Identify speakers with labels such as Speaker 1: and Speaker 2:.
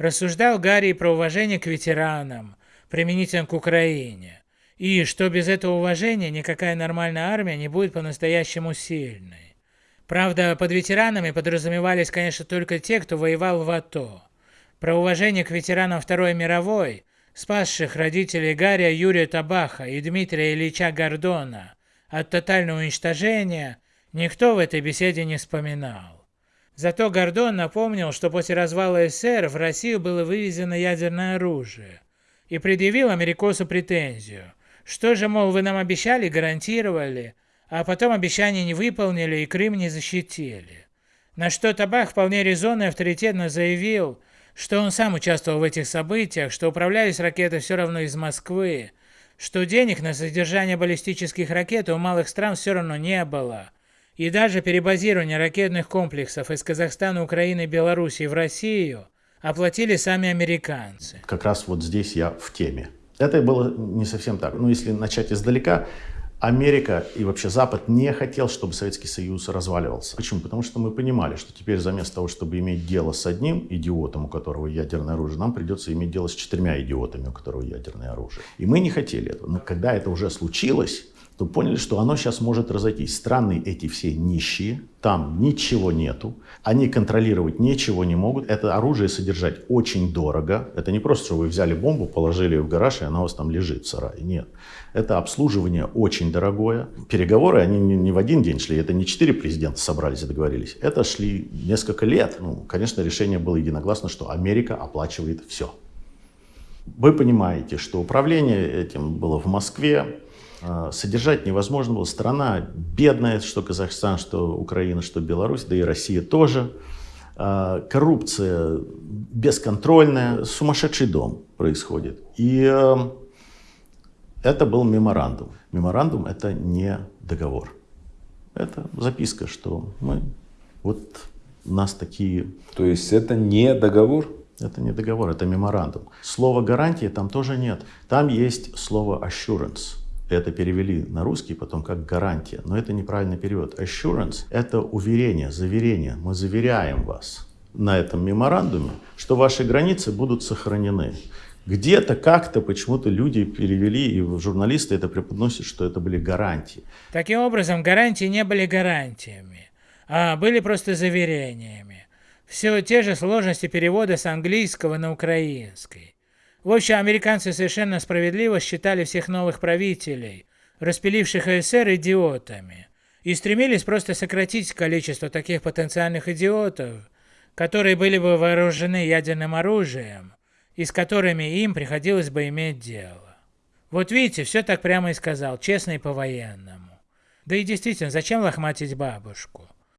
Speaker 1: Рассуждал Гарри про уважение к ветеранам, применительно к Украине, и что без этого уважения никакая нормальная армия не будет по-настоящему сильной. Правда, под ветеранами подразумевались, конечно, только те, кто воевал в АТО. Про уважение к ветеранам Второй мировой, спасших родителей Гария Юрия Табаха и Дмитрия Ильича Гордона от тотального уничтожения, никто в этой беседе не вспоминал. Зато Гордон напомнил, что после развала СССР в Россию было вывезено ядерное оружие и предъявил америкосу претензию. Что же, мол, вы нам обещали, гарантировали, а потом обещания не выполнили и Крым не защитили. На что Табах вполне резонно и авторитетно заявил, что он сам участвовал в этих событиях, что управлялись ракеты все равно из Москвы, что денег на содержание баллистических ракет у малых стран все равно не было, и даже перебазирование ракетных комплексов из Казахстана, Украины Белоруссии в Россию оплатили сами американцы.
Speaker 2: Как раз вот здесь я в теме. Это было не совсем так. Ну, если начать издалека, Америка и вообще Запад не хотел, чтобы Советский Союз разваливался. Почему? Потому что мы понимали, что теперь заместо того, чтобы иметь дело с одним идиотом, у которого ядерное оружие, нам придется иметь дело с четырьмя идиотами, у которого ядерное оружие. И мы не хотели этого. Но когда это уже случилось, то поняли, что оно сейчас может разойтись. Страны эти все нищие, там ничего нету, они контролировать ничего не могут, это оружие содержать очень дорого. Это не просто, что вы взяли бомбу, положили в гараж, и она у вас там лежит в сарае. Нет. Это обслуживание очень дорогое. Переговоры, они не в один день шли, это не четыре президента собрались и договорились. Это шли несколько лет. Ну, конечно, решение было единогласно, что Америка оплачивает все. Вы понимаете, что управление этим было в Москве, а, содержать невозможно было. Страна бедная, что Казахстан, что Украина, что Беларусь, да и Россия тоже. А, коррупция бесконтрольная, сумасшедший дом происходит. И а, это был меморандум. Меморандум это не договор. Это записка, что мы, вот у нас такие...
Speaker 3: То есть это не договор?
Speaker 2: Это не договор, это меморандум. Слова гарантии там тоже нет. Там есть слово assurance это перевели на русский потом как гарантия, но это неправильный перевод. Assurance – это уверение, заверение. Мы заверяем вас на этом меморандуме, что ваши границы будут сохранены. Где-то, как-то, почему-то люди перевели, и журналисты это преподносят, что это были гарантии.
Speaker 1: Таким образом, гарантии не были гарантиями, а были просто заверениями. Все те же сложности перевода с английского на украинский. В общем, американцы совершенно справедливо считали всех новых правителей, распиливших СССР, идиотами, и стремились просто сократить количество таких потенциальных идиотов, которые были бы вооружены ядерным оружием, и с которыми им приходилось бы иметь дело. Вот видите, все так прямо и сказал, честно и по-военному. Да и действительно, зачем лохматить бабушку?